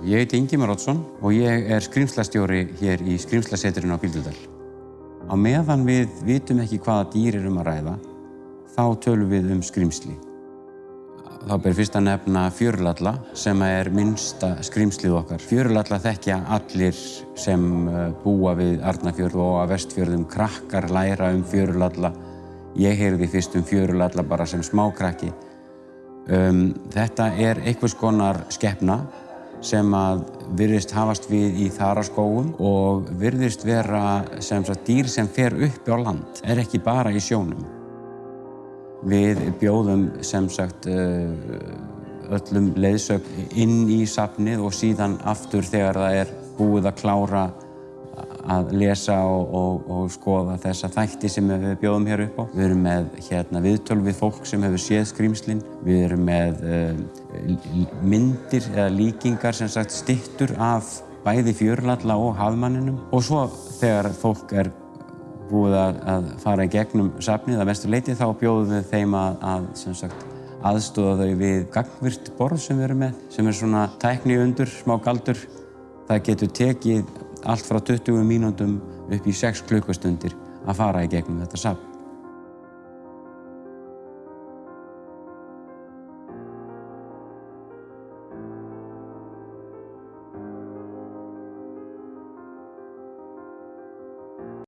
Ég heiti Ingimar Oddsson og ég er skrimslastjóri hér í skrimslaseturinn á Bíldudal. Á meðan við vitum ekki hvaða dýr er um að ræða, þá tölum við um skrimsli. Þá ber fyrst að nefna fjörulalla sem er minnsta skrimslið okkar. Fjörulalla þekkja allir sem uh, búa við Arnafjörð og að vestfjörðum krakkar læra um fjörulalla. Ég heyrði fyrst um fjörulalla bara sem smákrakki. Um, þetta er einhvers konar skeppna sem að virðist hafast við í þaraskóum og virðist vera sem sagt dýr sem fer upp á land, er ekki bara í sjónum. Við bjóðum sem sagt uh, öllum leiðsögn inn í safnið og síðan aftur þegar það er búið að klára að lesa og, og, og skoða þessa þætti sem við bjóðum hér upp á. Við erum með hérna, viðtöl við fólk sem hefur séð skrýmslinn. Við erum með uh, myndir eða líkingar sem sagt stittur af bæði fjörlalla og hafmanninum. Og svo þegar fólk er búið að, að fara í gegnum safnið að mestu leiti þá bjóðum við þeim að, að sem sagt, aðstóða þau við gangvirt borð sem við erum með sem er svona tækni undur, smá galdur. Það getur tekið allt frá 20 mínúndum upp í 6 klukkustundir að fara í gegnum þetta safn.